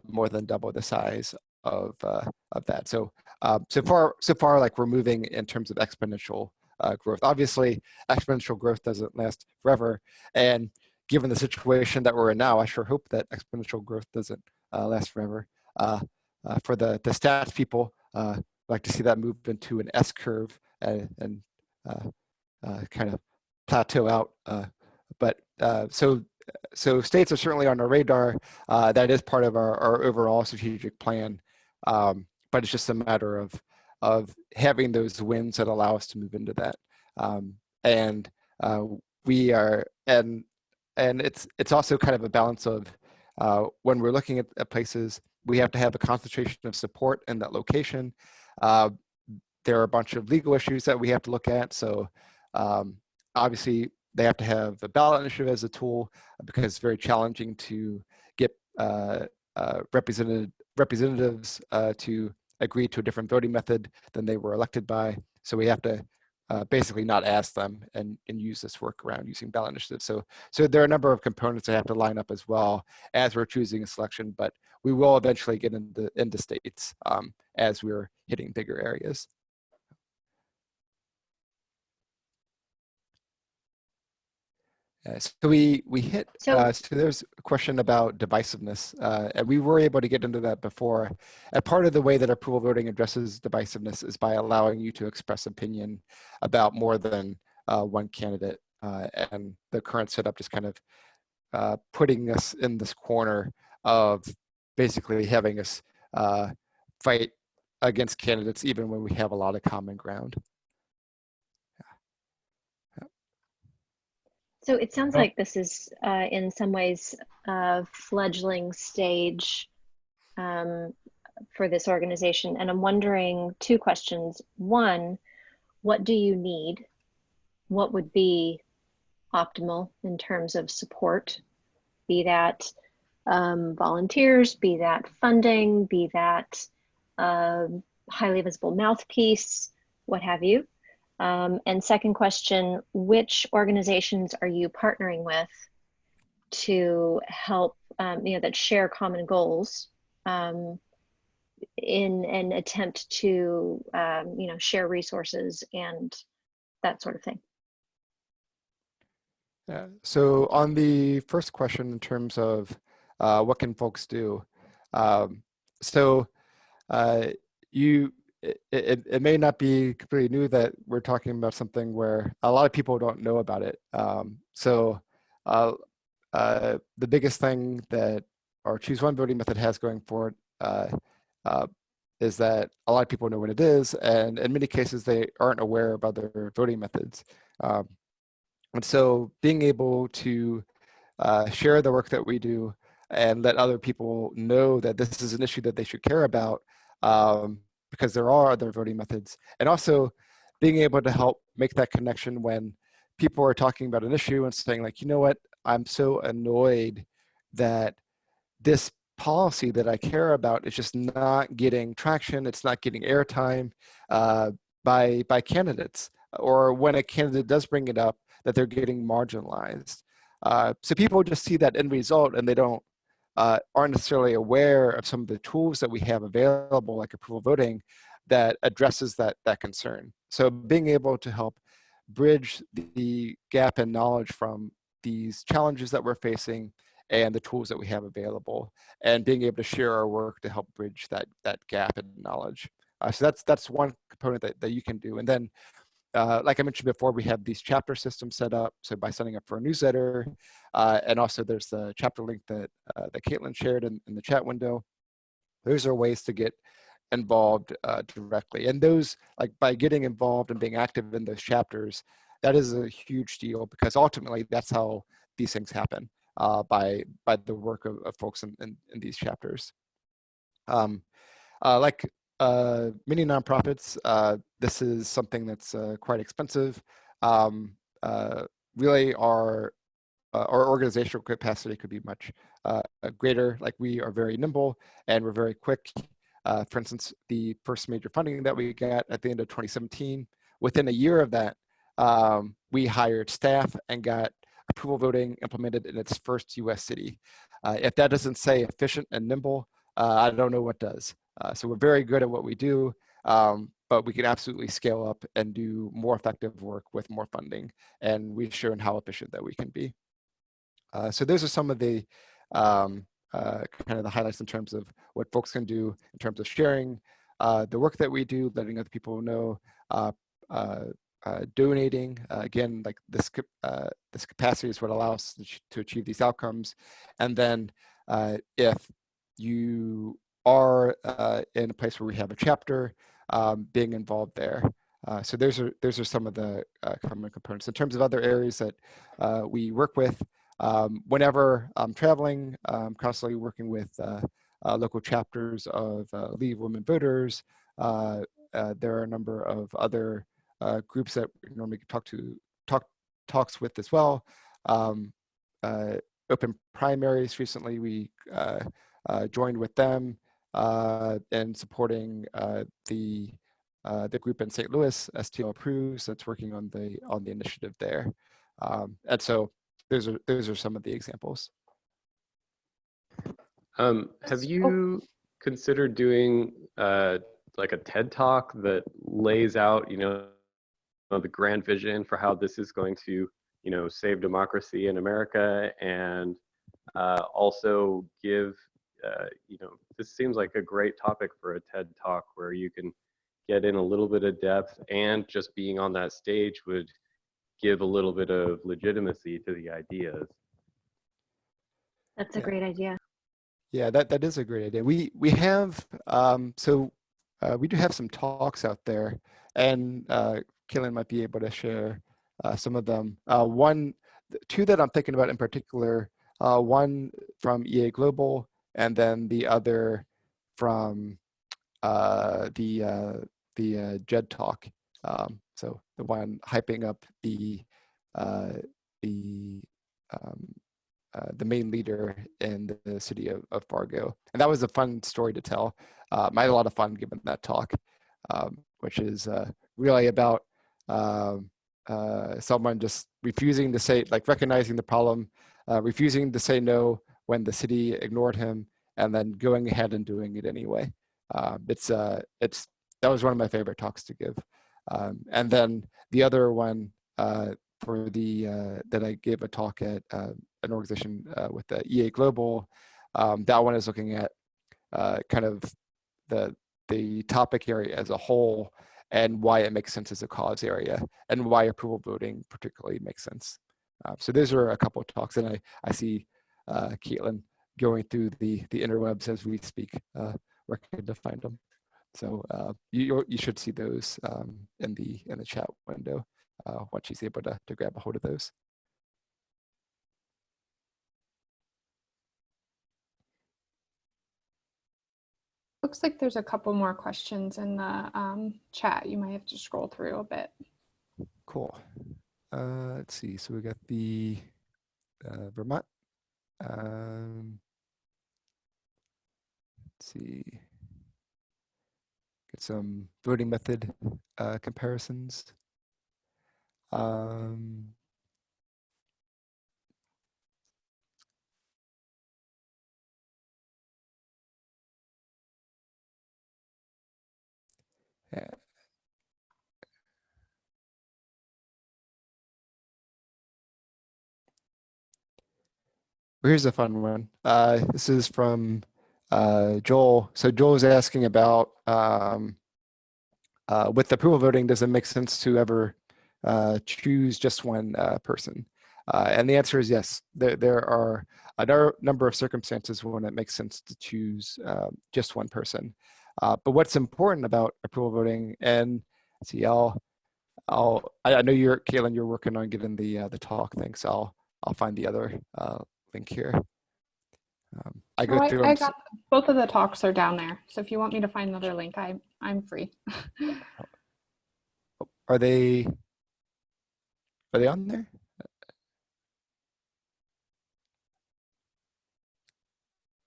more than double the size of uh, of that. So uh, so far so far like we're moving in terms of exponential uh, growth. Obviously, exponential growth doesn't last forever, and given the situation that we're in now, I sure hope that exponential growth doesn't uh, last forever. Uh, uh, for the the stats people, like to see that move into an S curve and, and kind of plateau out. but so so states are certainly on our radar. Uh, that is part of our, our overall strategic plan. Um, but it's just a matter of of having those wins that allow us to move into that. Um, and uh, we are and and it's it's also kind of a balance of uh, when we're looking at, at, places, we have to have a concentration of support in that location. Uh, there are a bunch of legal issues that we have to look at. So um, obviously they have to have a ballot initiative as a tool because it's very challenging to get uh, uh, represented representatives uh, to agree to a different voting method than they were elected by. So we have to uh, basically not ask them and, and use this workaround using ballot initiatives. So, so there are a number of components that have to line up as well as we're choosing a selection, but we will eventually get into, into states um, as we're hitting bigger areas. Uh, so we we hit. So, uh, so there's a question about divisiveness, uh, and we were able to get into that before. And part of the way that approval voting addresses divisiveness is by allowing you to express opinion about more than uh, one candidate. Uh, and the current setup just kind of uh, putting us in this corner of basically having us fight against candidates even when we have a lot of common ground. So it sounds like this is uh, in some ways a fledgling stage um, for this organization. And I'm wondering two questions. One, what do you need? What would be optimal in terms of support? Be that um, volunteers, be that funding, be that uh, highly visible mouthpiece, what have you. Um, and second question, which organizations are you partnering with to help, um, you know, that share common goals um, in an attempt to, um, you know, share resources and that sort of thing? Yeah. So on the first question in terms of uh, what can folks do, um, so uh, you it, it, it, may not be completely new that we're talking about something where a lot of people don't know about it. Um, so uh, uh, the biggest thing that our choose one voting method has going for it uh, uh, is that a lot of people know what it is, and in many cases they aren't aware of other voting methods. Um, and so being able to uh, share the work that we do and let other people know that this is an issue that they should care about um, because there are other voting methods. And also being able to help make that connection when people are talking about an issue and saying like, you know what, I'm so annoyed that this policy that I care about is just not getting traction, it's not getting airtime uh, by, by candidates. Or when a candidate does bring it up, that they're getting marginalized. Uh, so people just see that end result and they don't uh, aren't necessarily aware of some of the tools that we have available, like approval voting, that addresses that, that concern. So being able to help bridge the gap in knowledge from these challenges that we're facing and the tools that we have available, and being able to share our work to help bridge that, that gap in knowledge. Uh, so that's, that's one component that, that you can do. And then uh, like I mentioned before, we have these chapter systems set up. So by signing up for a newsletter, uh, and also there's the chapter link that, uh, that Caitlin shared in, in, the chat window. Those are ways to get involved uh, directly. And those, like by getting involved and being active in those chapters, that is a huge deal because ultimately that's how these things happen uh, by, by the work of, of folks in, in, in, these chapters. Um, uh, like uh, many nonprofits, uh, this is something that's uh, quite expensive. Um, uh, really, our uh, our organizational capacity could be much uh, greater. Like we are very nimble and we're very quick. for instance, the first major funding that we got at the end of 2017, within a year of that, um, we hired staff and got approval voting implemented in its first U.S. city. if that doesn't say efficient and nimble, I don't know what does. Uh, so we're very good at what we do, um, but we can absolutely scale up and do more effective work with more funding. And we've shown how efficient that we can be. Uh, so those are some of the um, uh, kind of the highlights in terms of what folks can do in terms of sharing uh, the work that we do, letting other people know, uh, uh, donating. again, like this, this capacity is what allows us to achieve these outcomes. And then if you are uh, in a place where we have a chapter, um, being involved there. Uh, so those are those are some of the uh, common components. In terms of other areas that uh, we work with, um, whenever I'm traveling, I'm constantly working with uh, uh, local chapters of League of Women Voters. there are a number of other groups that we normally talk to talk talks with as well. Um, open primaries recently, we joined with them uh, and supporting uh, the uh, the group in St. Louis, STL Approves, that's working on the on the initiative there. Um, and so those are those are some of the examples. Um, have you considered doing uh, like a TED talk that lays out, you know, the grand vision for how this is going to, you know, save democracy in America and uh, also give uh, you know, this seems like a great topic for a TED talk where you can get in a little bit of depth and just being on that stage would give a little bit of legitimacy to the ideas. That's a Yeah. great idea. Yeah, that, that is a great idea. We we have um, so uh, we do have some talks out there, and uh, Caitlin might be able to share uh, some of them. Uh, one, two that I'm thinking about in particular. Uh, one from EA Global and then the other from uh, the uh, the uh, JED talk. Um, so the one hyping up the uh, the um, uh, the main leader in the, city of, of Fargo. And that was a fun story to tell. Um, I had a lot of fun giving that talk, um, which is uh, really about um, someone just refusing to say, like recognizing the problem, refusing to say no when the city ignored him, and then going ahead and doing it anyway. Uh, it's uh, it's that was one of my favorite talks to give. Um, and then the other one uh, for the uh, that I gave a talk at uh, an organization uh, with the EA Global. Um, that one is looking at kind of the the topic area as a whole and why it makes sense as a cause area and why approval voting particularly makes sense. Uh, so those are a couple of talks and I, I see uh, Caitlin going through the, the interwebs as we speak, uh, working to find them. So uh, you, you should see those um, in the in the chat window uh, once she's able to, to grab a hold of those. Looks like there's a couple more questions in the um, chat. You might have to scroll through a bit. Cool. Uh, let's see. So we got the uh, Vermont. Um, let's see. Get some voting method uh, comparisons. Um, Here's a fun one. Uh, this is from uh, Joel. So Joel is asking about um, uh, with approval voting, does it make sense to ever uh, choose just one uh, person? Uh, and the answer is yes. There, there are a number of circumstances when it makes sense to choose uh, just one person. Uh, but what's important about approval voting, and see, I'll, I'll, I know you're, Caitlin, you're working on giving the uh, the talk thing, so I'll, I'll find the other link here. Um, I go Oh, through. I, I got both of the talks are down there. So if you want me to find another link, I I'm free. Are they, are they on there?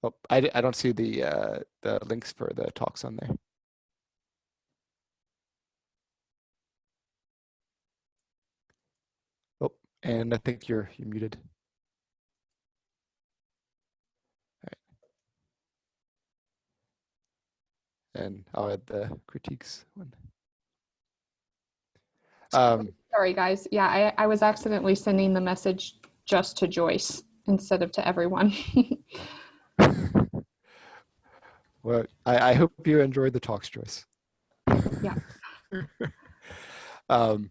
Oh, I, I don't see the, uh, the links for the talks on there. Oh, and I think you're, you're muted. And I'll add the critiques one. Um, Sorry, guys. Yeah, I, I was accidentally sending the message just to Joyce instead of to everyone. Well, I, I hope you enjoyed the talks, Joyce. Yeah. um,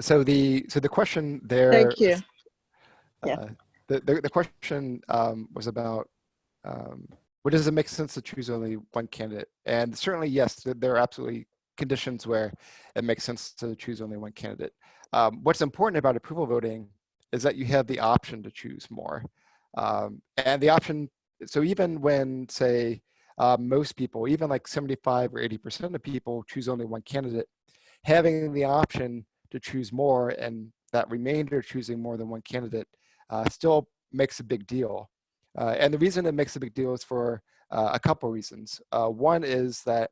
so the so the question there. Thank you. Yeah. uh, the, the the question um, was about um, what does it make sense to choose only one candidate? And certainly, yes, there are absolutely conditions where it makes sense to choose only one candidate. Um, what's important about approval voting is that you have the option to choose more, um, and the option so even when say uh, most people even like 75 or 80 percent of people choose only one candidate having the option to choose more and that remainder choosing more than one candidate uh, still makes a big deal and the reason it makes a big deal is for uh, a couple reasons uh, one is that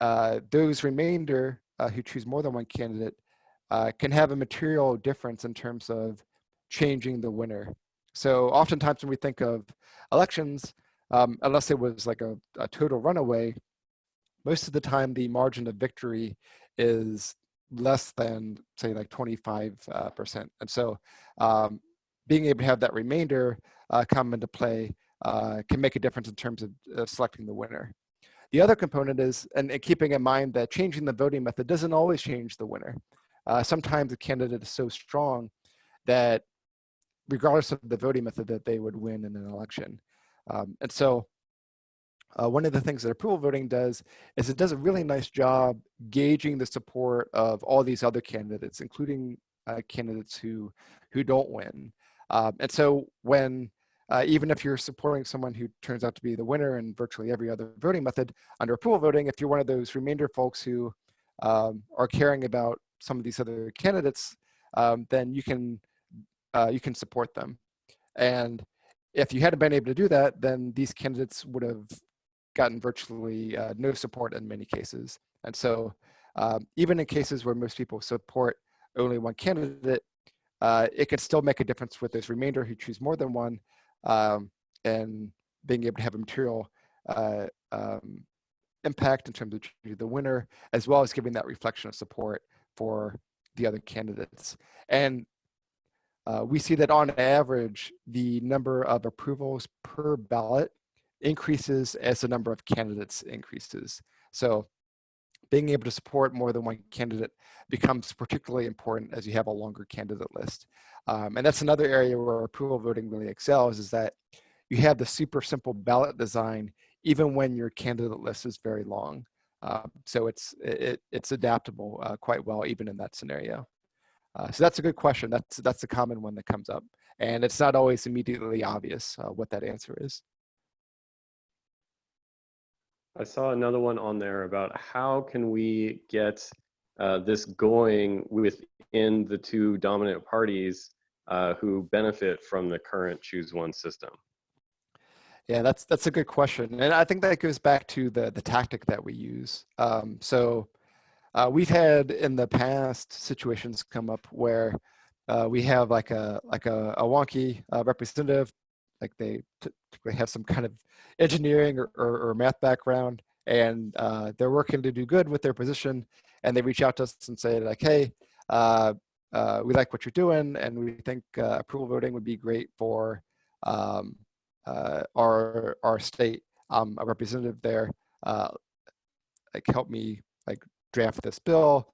uh, those remainder uh, who choose more than one candidate can have a material difference in terms of changing the winner so oftentimes when we think of elections, um, unless it was like a, a, total runaway, most of the time the margin of victory is less than say like 25 uh, percent. And so um, being able to have that remainder uh, come into play uh, can make a difference in terms of, selecting the winner. The other component is, and, and, keeping in mind that changing the voting method doesn't always change the winner. Uh, sometimes a candidate is so strong that regardless of the voting method that they would win in an election. Um, and so uh, one of the things that approval voting does is it does a really nice job gauging the support of all these other candidates, including uh, candidates who, who don't win. Um, and so when, uh, even if you're supporting someone who turns out to be the winner in virtually every other voting method under approval voting, if you're one of those remainder folks who um, are caring about some of these other candidates, um, then you can uh, you can support them. And if you hadn't been able to do that, then these candidates would have gotten virtually uh, no support in many cases. And so um, even in cases where most people support only one candidate, uh, it can still make a difference with those remainder who choose more than one um, and being able to have a material uh, um, impact in terms of the winner, as well as giving that reflection of support for the other candidates. And uh, we see that on average, the number of approvals per ballot increases as the number of candidates increases. So being able to support more than one candidate becomes particularly important as you have a longer candidate list. Um, and that's another area where approval voting really excels is that you have the super simple ballot design even when your candidate list is very long. Uh, so it's it, it's adaptable uh, quite well even in that scenario. Uh, so that's a good question. That's that's a common one that comes up, and it's not always immediately obvious uh, what that answer is. I saw another one on there about how can we get uh, this going within the two dominant parties uh, who benefit from the current choose one system. Yeah, that's that's a good question, and I think that goes back to the the tactic that we use. Um, so uh, we've had in the past situations come up where uh, we have like a like a, a wonky uh, representative, like they typically have some kind of engineering or, or, or math background, and uh, they're working to do good with their position, and they reach out to us and say like, hey, uh, uh, we like what you're doing, and we think approval voting would be great for um, our our state. I'm a representative there. like help me like draft this bill.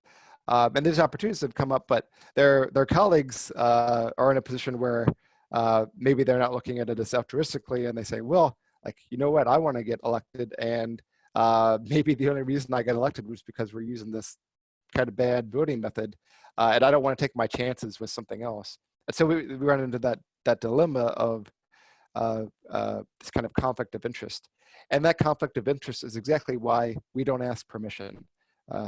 Um, and these opportunities have come up, but their their colleagues uh, are in a position where uh, maybe they're not looking at it as altruistically, and they say, "Well, like you know what, I want to get elected, and uh, maybe the only reason I got elected was because we're using this kind of bad voting method, uh, and I don't want to take my chances with something else." And so we, we run into that that dilemma of uh, uh, this kind of conflict of interest, and that conflict of interest is exactly why we don't ask permission.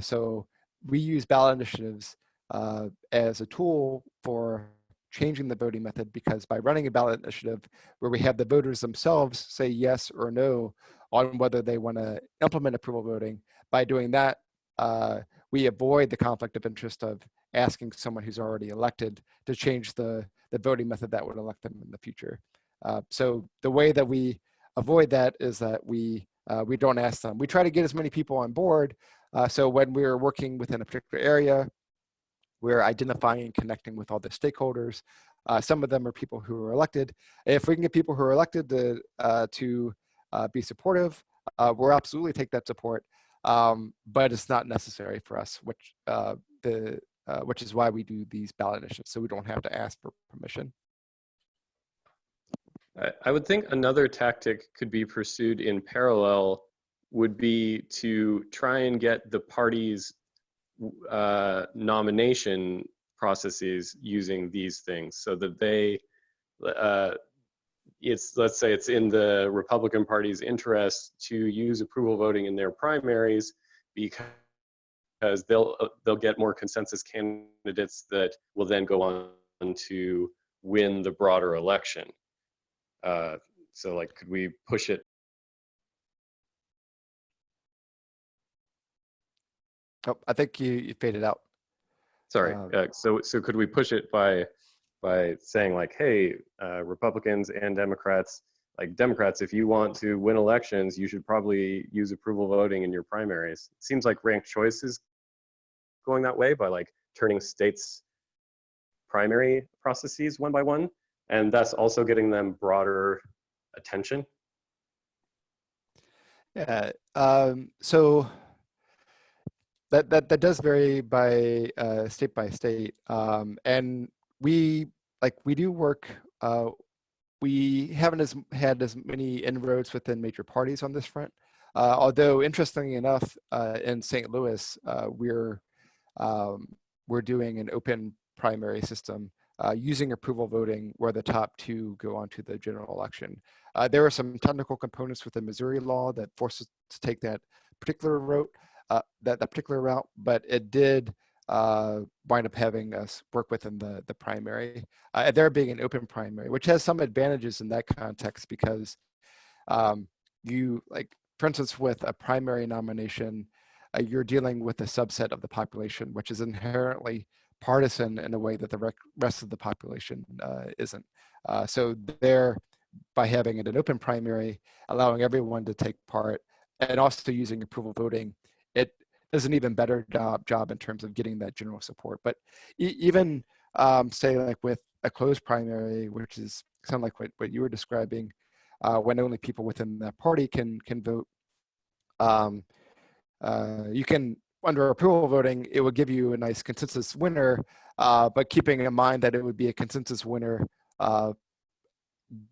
So we use ballot initiatives as a tool for changing the voting method because by running a ballot initiative where we have the voters themselves say yes or no on whether they want to implement approval voting, by doing that, uh, we avoid the conflict of interest of asking someone who's already elected to change the, the voting method that would elect them in the future. Uh, so the way that we avoid that is that we uh, we don't ask them. We try to get as many people on board uh, so when we're working within a particular area, we're identifying and connecting with all the stakeholders. Uh, some of them are people who are elected. If we can get people who are elected to, uh, to uh, be supportive, uh, we'll absolutely take that support, um, but it's not necessary for us, which, uh, the, which is why we do these ballot initiatives, so we don't have to ask for permission. I would think another tactic could be pursued in parallel would be to try and get the parties uh, nomination processes using these things so that they uh, it's let's say it's in the Republican Party's interest to use approval voting in their primaries because they'll they'll get more consensus candidates that will then go on to win the broader election. Uh, so like, could we push it Oh, I think you, you faded out. Sorry. Um, uh, so so could we push it by by saying like, hey, uh, Republicans and Democrats, like Democrats, if you want to win elections, you should probably use approval voting in your primaries. It seems like ranked choice is going that way by like turning states primary processes one by one, and that's also getting them broader attention. Yeah. Um, so that that that does vary by uh, state by state, um, and we like we do work. Uh, we haven't as had as many inroads within major parties on this front. Uh, although interestingly enough, uh, in St. Louis, uh, we're um, we're doing an open primary system uh, using approval voting, where the top two go on to the general election. there are some technical components within Missouri law that force us to take that particular route uh, that, that particular route, but it did uh, wind up having us work within the, the primary. Uh, there being an open primary, which has some advantages in that context because um, you, like, for instance, with a primary nomination, uh, you're dealing with a subset of the population, which is inherently partisan in a way that the rest of the population uh, isn't. Uh, so there, by having it an open primary, allowing everyone to take part, and also using approval voting, it does an even better job job in terms of getting that general support. But e even um, say like with a closed primary, which is kind of like what, what you were describing, uh, when only people within that party can can vote. Um, uh, you can under approval voting, it would give you a nice consensus winner, uh, but keeping in mind that it would be a consensus winner uh,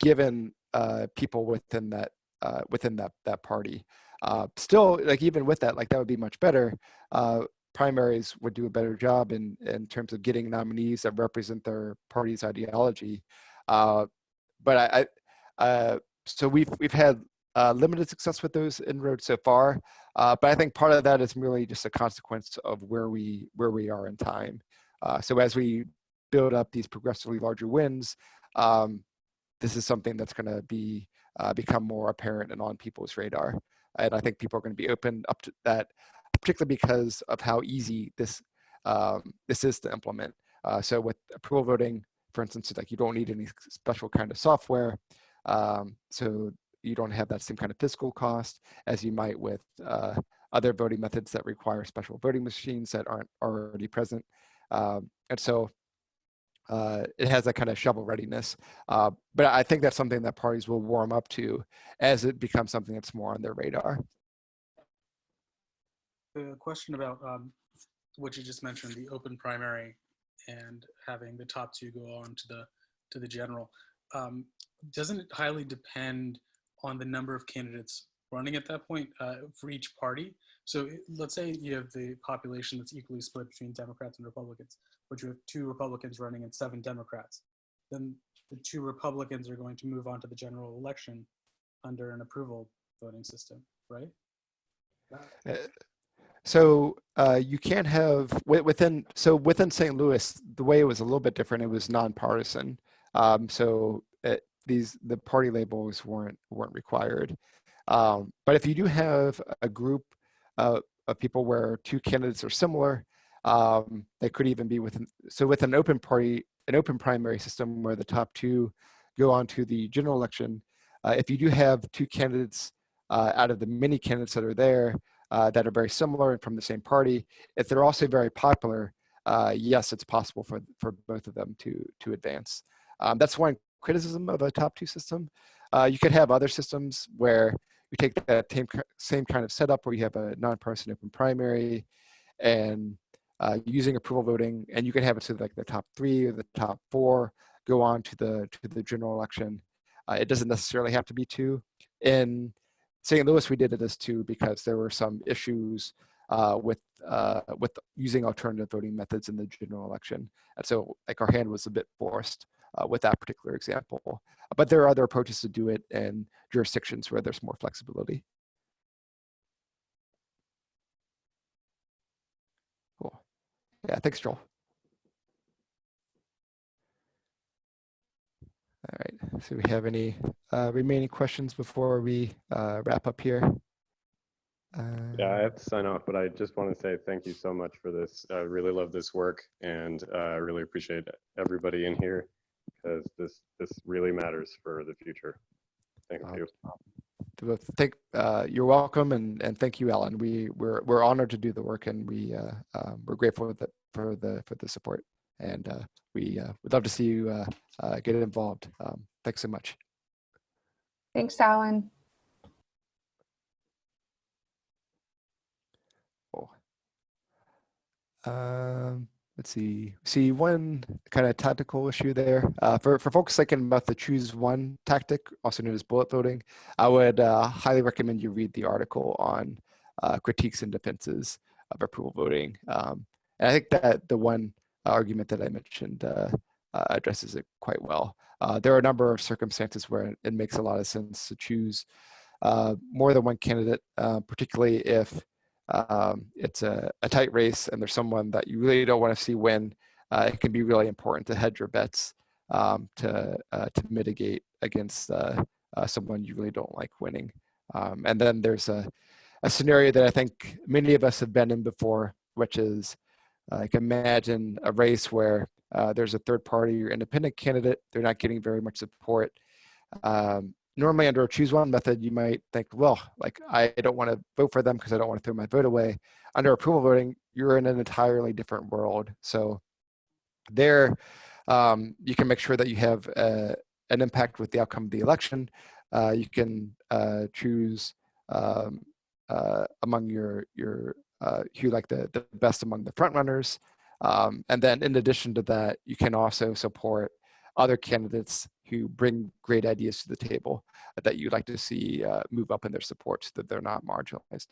given uh, people within that uh, within that that party. Uh, still, like even with that, like that would be much better. Uh, primaries would do a better job in in terms of getting nominees that represent their party's ideology. Uh, but I, I uh, so we've we've had uh, limited success with those inroads so far. Uh, but I think part of that is really just a consequence of where we where we are in time. So as we build up these progressively larger wins, um, this is something that's going to be become more apparent and on people's radar. And I think people are going to be open up to that, particularly because of how easy this um, this is to implement. Uh, so with approval voting, for instance, like you don't need any special kind of software. Um, so you don't have that same kind of fiscal cost as you might with uh, other voting methods that require special voting machines that aren't already present. Um, and so uh, it has that kind of shovel readiness. Uh, but I think that's something that parties will warm up to as it becomes something that's more on their radar. The question about um, what you just mentioned, the open primary and having the top two go on to the to the general. Um, doesn't it highly depend on the number of candidates running at that point uh, for each party? So let's say you have the population that's equally split between Democrats and Republicans but you have two Republicans running and seven Democrats. Then the two Republicans are going to move on to the general election under an approval voting system, right? Uh, so uh, you can't have within so within St. Louis, the way it was a little bit different. It was nonpartisan. Um, so it, these the party labels weren't weren't required. Um, but if you do have a group uh, of people where two candidates are similar, um, they could even be within, so with an open party, an open primary system where the top two go on to the general election, uh, if you do have two candidates uh, out of the many candidates that are there uh, that are very similar and from the same party, if they're also very popular, uh, yes, it's possible for, for both of them to, to advance. Um, that's one criticism of a top two system. Uh, you could have other systems where you take that same, same kind of setup where you have a nonpartisan open primary and uh, using approval voting, and you can have it to like the top three or the top four go on to the to the general election. Uh, it doesn't necessarily have to be two. In St. Louis, we did it as two because there were some issues uh, with uh, with using alternative voting methods in the general election, and so like our hand was a bit forced uh, with that particular example. But there are other approaches to do it in jurisdictions where there's more flexibility. Yeah, thanks, Joel. All right, so we have any uh, remaining questions before we uh, wrap up here? Uh, yeah, I have to sign off, but I just want to say thank you so much for this. I really love this work and uh, I really appreciate everybody in here because this this really matters for the future. Thank you. Thank, uh, you're welcome, and and thank you, Alan. We we're we're honored to do the work, and we uh, um, we're grateful that for the for the support. And uh, we uh, would love to see you uh, uh, get involved. Um, thanks so much. Thanks, Alan. Cool. Um, let's see. See one kind of tactical issue there. Uh, for for folks thinking about the choose one tactic, also known as bullet voting, I would uh, highly recommend you read the article on uh, critiques and defenses of approval voting. Um, and I think that the one argument that I mentioned uh, uh, addresses it quite well. Uh, there are a number of circumstances where it makes a lot of sense to choose uh, more than one candidate, uh, particularly if um, it's a, a tight race and there's someone that you really don't want to see win, uh, it can be really important to hedge your bets um, to uh, to mitigate against uh, uh, someone you really don't like winning. Um, and then there's a, a scenario that I think many of us have been in before, which is like imagine a race where uh, there's a third party or independent candidate, they're not getting very much support. Um, normally under a choose one method, you might think, well, like I don't want to vote for them because I don't want to throw my vote away. Under approval voting, you're in an entirely different world. So there, um, you can make sure that you have uh, an impact with the outcome of the election. Uh, you can uh, choose um, uh, among your your uh, who like the the best among the front runners, um, and then in addition to that, you can also support other candidates who bring great ideas to the table that you'd like to see uh, move up in their support so that they're not marginalized.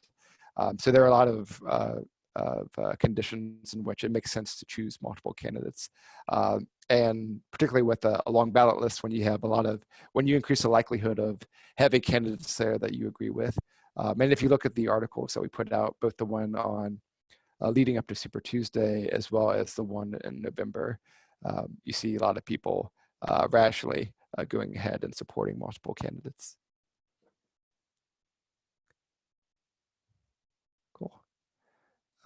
Um, so there are a lot of uh, of uh, conditions in which it makes sense to choose multiple candidates. Um, and particularly with a, a, long ballot list, when you have a lot of, when you increase the likelihood of having candidates there that you agree with. Um, and if you look at the articles that we put out, both the one on uh, leading up to Super Tuesday, as well as the one in November, um, you see a lot of people uh, rationally uh, going ahead and supporting multiple candidates.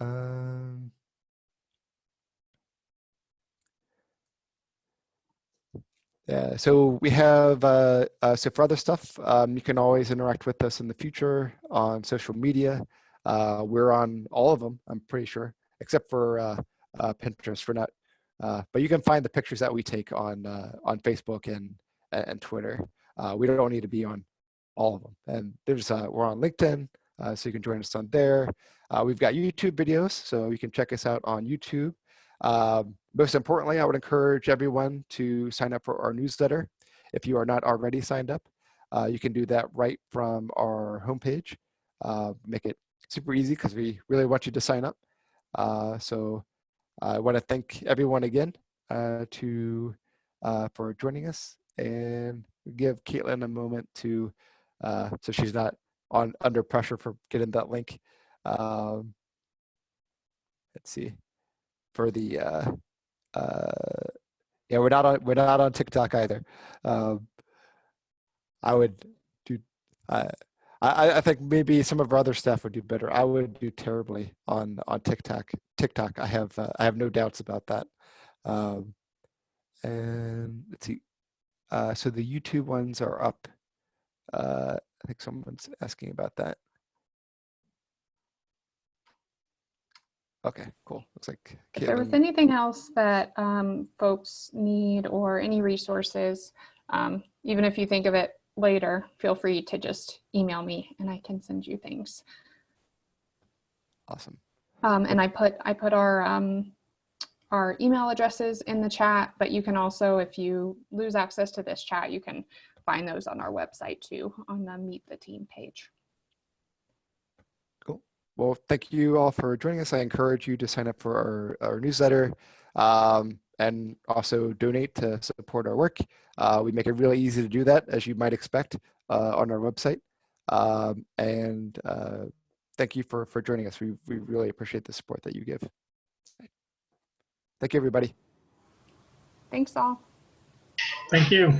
Um, yeah, so we have, uh, uh, so for other stuff, um, you can always interact with us in the future on social media. Uh, we're on all of them, I'm pretty sure, except for uh, uh, Pinterest. We're not, uh, but you can find the pictures that we take on on Facebook and and Twitter. we don't need to be on all of them. And there's we're on LinkedIn, so you can join us on there. We've got YouTube videos, so you can check us out on YouTube. Um, most importantly, I would encourage everyone to sign up for our newsletter. If you are not already signed up, uh, you can do that right from our homepage. Uh, make it super easy because we really want you to sign up. Uh, so I want to thank everyone again uh, to uh, for joining us and give Caitlin a moment to so she's not on under pressure for getting that link. Um, let's see, for the uh, uh, yeah, we're not on we're not on TikTok either. Um, I would do. I I think maybe some of our other staff would do better. I would do terribly on on TikTok. TikTok. I have uh, I have no doubts about that. Um, and let's see. Uh, so the YouTube ones are up. Uh, I think someone's asking about that. Okay, cool. Looks like If there was anything else that um, folks need or any resources, um, even if you think of it later, feel free to just email me and I can send you things. Awesome. Um, and I put I put our um, our email addresses in the chat, but you can also, if you lose access to this chat, you can find those on our website too, on the Meet the Team page. Well, thank you all for joining us. I encourage you to sign up for our, our newsletter um, and also donate to support our work. Uh, we make it really easy to do that, as you might expect, uh, on our website. Um, and uh, thank you for, for joining us. We, we really appreciate the support that you give. Thank you, everybody. Thanks all. Thank you.